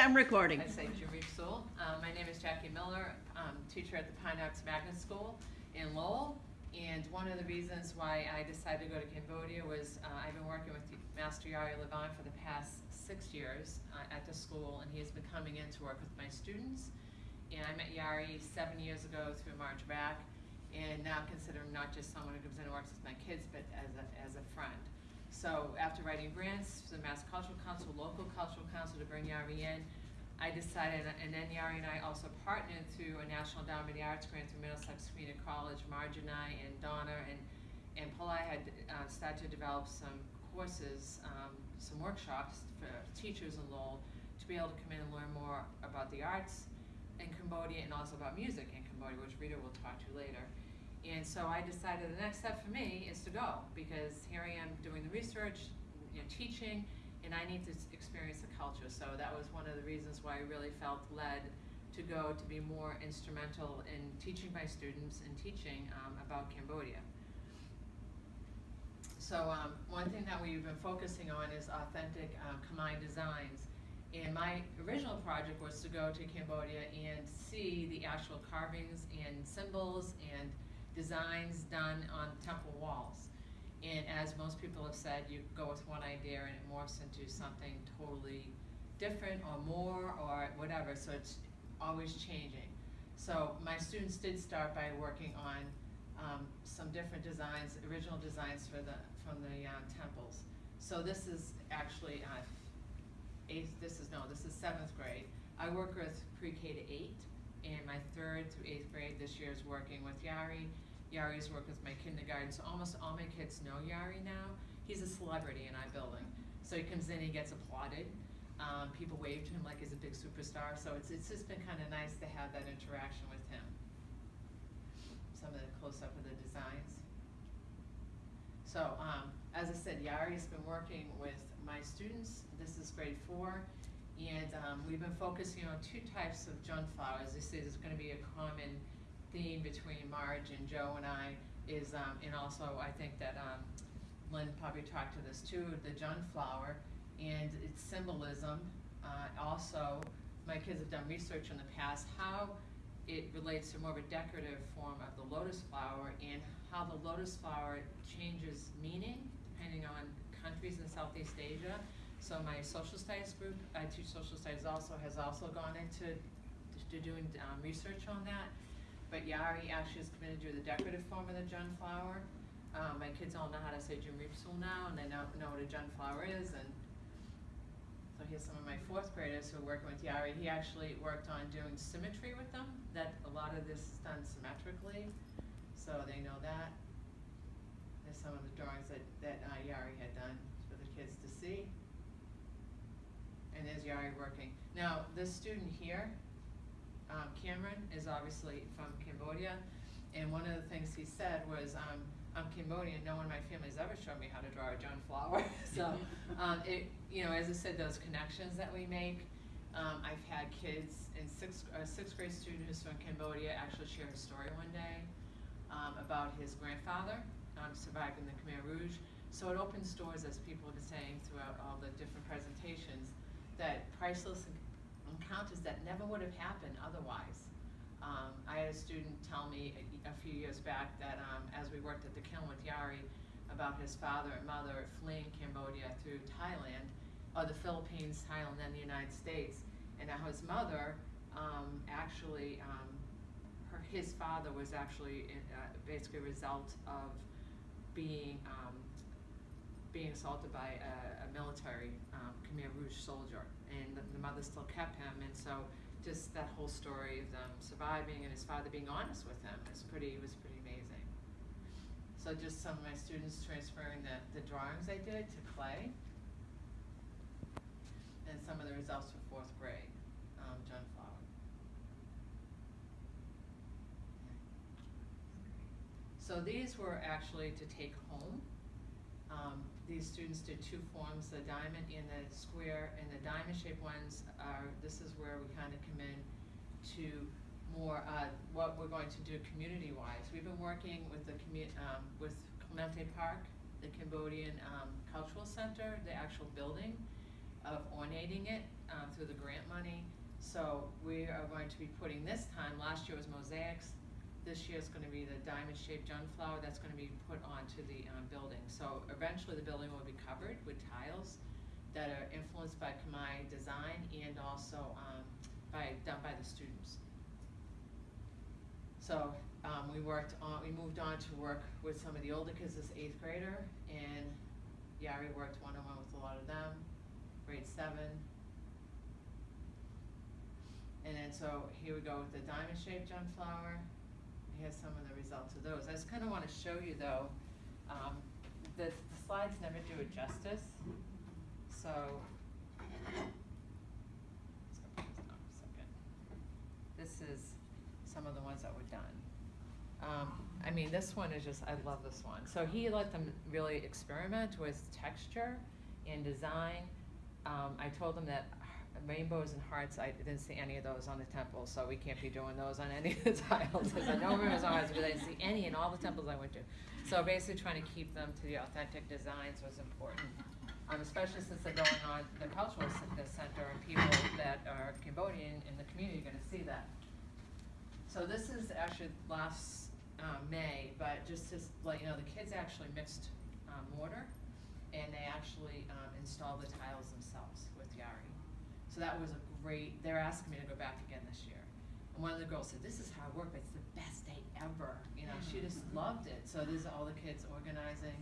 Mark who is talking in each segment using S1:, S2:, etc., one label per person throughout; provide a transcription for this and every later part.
S1: I'm recording.
S2: I say Jimmy Sewell. Uh, my name is Jackie Miller, um, teacher at the Pyne Arts Magnet School in Lowell. And one of the reasons why I decided to go to Cambodia was uh, I've been working with Master Yary Livan for the past six years uh, at the school, and he has been coming in to work with my students. And I met Yary seven years ago through March Back, and now consider him not just someone who comes in and works with my kids, but as a, as a friend. So after writing grants to the Mass Cultural Council, local cultural council to bring Yary in, I decided, and then Yary and I also partnered through a National Endowment of the Arts grant through Middlesex Community College. Marge and I and Donna and, and Pillai had uh, started to develop some courses, um, some workshops for teachers in Lowell to be able to come in and learn more about the arts in Cambodia and also about music in Cambodia, which Rita will talk to later. And so I decided the next step for me is to go because here I am doing the research, you know, teaching, and I need to experience the culture. So that was one of the reasons why I really felt led to go to be more instrumental in teaching my students and teaching um, about Cambodia. So um, one thing that we've been focusing on is authentic um, Khmer designs. And my original project was to go to Cambodia and see the actual carvings and symbols and designs done on temple walls. And as most people have said, you go with one idea and it morphs into something totally different or more or whatever, so it's always changing. So my students did start by working on um, some different designs, original designs for the, from the uh, temples. So this is actually uh, eighth, this is, no, this is seventh grade. I work with pre-K to eight, and my third through eighth grade this year is working with Yary. Yary's work with my kindergarten, so almost all my kids know Yary now. He's a celebrity in our building. So he comes in, he gets applauded. Um, people wave to him like he's a big superstar, so it's, it's just been kind of nice to have that interaction with him. Some of the close-up of the designs. So, um, as I said, Yary's been working with my students, this is grade four, and, um, we've been focusing on two types of jun flowers. This is gonna be a common theme between Marge and Joe and I is, um, and also I think that, um, Lynn probably talked to this too, the jun flower and its symbolism. Uh, also, my kids have done research in the past, how it relates to more of a decorative form of the lotus flower and how the lotus flower changes meaning depending on countries in Southeast Asia. So my social studies group, I teach social studies also, has also gone into to doing um, research on that. But Yary actually is committed to do the decorative form of the jun flower. Um, my kids all know how to say Jimripsul now, and they know, know what a jun flower is, and so here's some of my fourth graders who are working with Yary. He actually worked on doing symmetry with them, that a lot of this is done symmetrically, so they know that. There's some of the drawings that, that uh, Yary had done for the kids to see. And there's Yary working. Now, this student here, um, Cameron, is obviously from Cambodia, and one of the things he said was, um, I'm Cambodian, no one in my family's ever shown me how to draw a John flower. so, um, it, you know, as I said, those connections that we make. Um, I've had kids in sixth, a sixth grade student who's from Cambodia actually share a story one day um, about his grandfather um, surviving the Khmer Rouge. So it opens doors, as people have been saying throughout all the different presentations, that priceless encounters that never would have happened otherwise. Um, I had a student tell me a, a few years back that um, as we worked at the kiln with Yary about his father and mother fleeing Cambodia through Thailand, or the Philippines, Thailand, and the United States, and how his mother um, actually, um, her, his father was actually uh, basically a result of being um, being assaulted by a, a military um, Khmer Rouge soldier, and the, the mother still kept him, and so just that whole story of them surviving and his father being honest with him is pretty was pretty amazing. So just some of my students transferring the, the drawings I did to clay, and some of the results for fourth grade, um, John Flower. So these were actually to take home. Um, these students did two forms, the diamond and the square, and the diamond shaped ones are, this is where we kind of come in to more, uh, what we're going to do community-wise. We've been working with the um, with Clemente Park, the Cambodian, um, Cultural Center, the actual building of ornating it. um, through the grant money. So we are going to be putting this time, last year was mosaics, this year is gonna be the diamond-shaped junflower that's gonna be put onto the, um, building. So eventually the building will be covered with tiles that are influenced by Khmer design and also, um, by, done by the students. So, um, we worked on, we moved on to work with some of the older kids, this eighth grader, and Yary worked one-on-one with a lot of them, grade seven. And then, so here we go with the diamond-shaped junflower, here's some of the results of those. I just kinda wanna show you though, um, the, the slides never do it justice, so. To. This is some of the ones that were done. Um, I mean, this one is just, I love this one. So he let them really experiment with texture and design. Um, I told them that rainbows and hearts, I didn't see any of those on the temple, so we can't be doing those on any of the tiles. I said, no rainbows and hearts, because I didn't see any in all the temples I went to. So basically trying to keep them to the authentic designs was important. Um, especially since they're going on the cultural center and people that are Cambodian in the community are gonna see that. So this is actually last, um, May, but just to let you know, the kids actually mixed, um, mortar and they actually, um, installed the tiles themselves with Yary. So that was a great, they're asking me to go back again this year. And one of the girls said, this is hard work, but it's the best day ever, you know, she just loved it. So these are all the kids organizing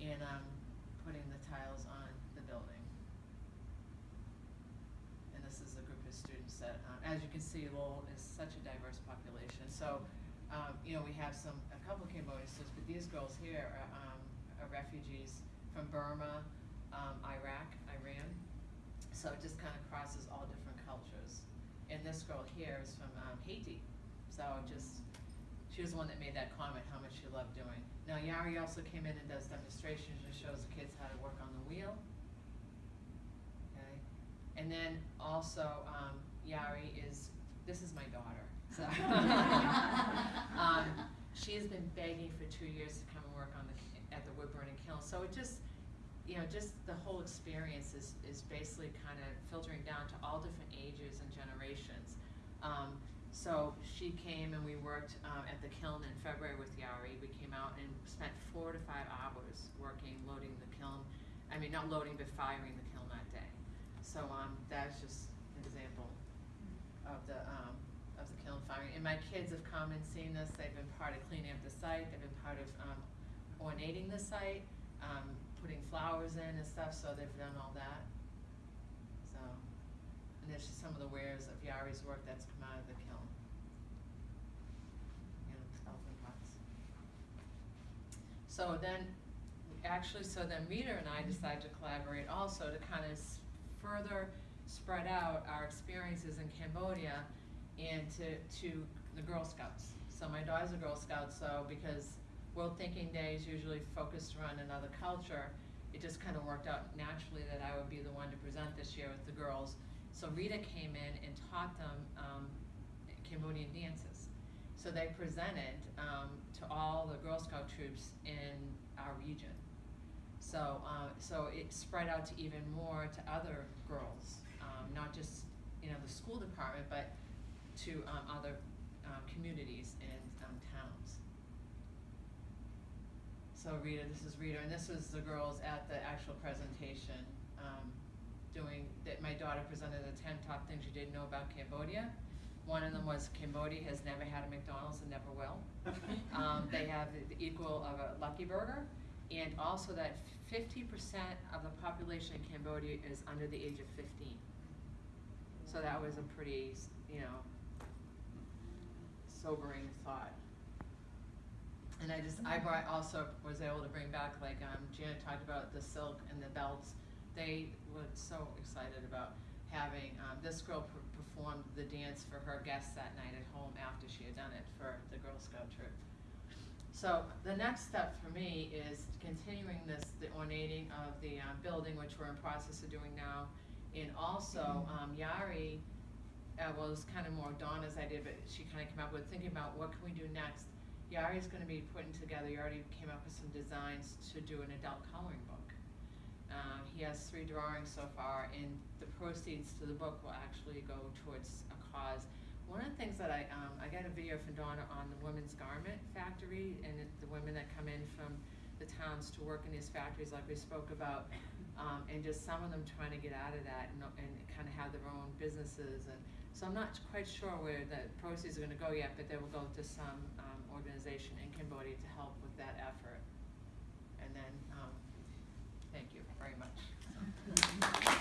S2: and, um, putting the tiles on the building. And this is a group of students that, um, as you can see, Lowell is such a diverse population. So, um, you know, we have some, a couple of Cambodian students, but these girls here are, um, are refugees from Burma, um, Iraq, Iran. So it just kind of crosses all different cultures. And this girl here is from, um, Haiti. So just, she was the one that made that comment, how much she loved doing. Now Yary also came in and does demonstrations and shows the kids how to work on the wheel. Okay, and then also, um, Yary is, this is my daughter, so. Um, she has been begging for two years to come and work on the, at the wood burning kiln, so it just, you know, just the whole experience is, is basically kind of filtering down to all different ages and generations. Um, so she came and we worked, um, at the kiln in February with Yary. We came out and spent four to five hours working, loading the kiln. I mean, not loading, but firing the kiln that day. So, um, that's just an example of the, um, of the kiln firing. And my kids have come and seen this. They've been part of cleaning up the site. They've been part of, um, ornating the site, um, putting flowers in and stuff, so they've done all that. So, and there's just some of the wares of Yary's work that's come out of the kiln. You know, pots. So then, actually, so then Rita and I decided to collaborate also to kind of further spread out our experiences in Cambodia and to, to the Girl Scouts. So my daughter's a Girl Scout, so because World Thinking Day is usually focused around another culture, it just kind of worked out naturally that I would be the one to present this year with the girls. So Rita came in and taught them um, Cambodian dances. So they presented um, to all the Girl Scout troops in our region. So, uh, so it spread out to even more to other girls, um, not just, you know, the school department, but to um, other um, communities and um, towns. So Rita, this is Rita, and this was the girls at the actual presentation, um, doing, that my daughter presented the ten top things you didn't know about Cambodia. One of them was Cambodia has never had a McDonald's and never will. Um, they have the equal of a Lucky Burger, and also that fifty percent of the population in Cambodia is under the age of fifteen. So that was a pretty, you know, sobering thought. And I just, I brought, also was able to bring back, like, um, Janet talked about the silk and the belts. They were so excited about having, um, this girl per- performed the dance for her guests that night at home after she had done it for the Girl Scout troop. So the next step for me is continuing this, the ornating of the, um, building, which we're in process of doing now. And also, um, Yary, uh, it's kind of more Donna's idea, but she kind of came up with thinking about what can we do next. Yary's gonna be putting together, you already came up with some designs to do an adult coloring book. Uh, he has three drawings so far, and the proceeds to the book will actually go towards a cause. One of the things that I, um, I got a video from Donna on the women's garment factory, and it, the women that come in from the towns to work in these factories, like we spoke about, um, and just some of them trying to get out of that and, and kind of have their own businesses. And so I'm not quite sure where the proceeds are going to go yet, but they will go to some um, organization in Cambodia to help with that effort. And then, um, thank you very much.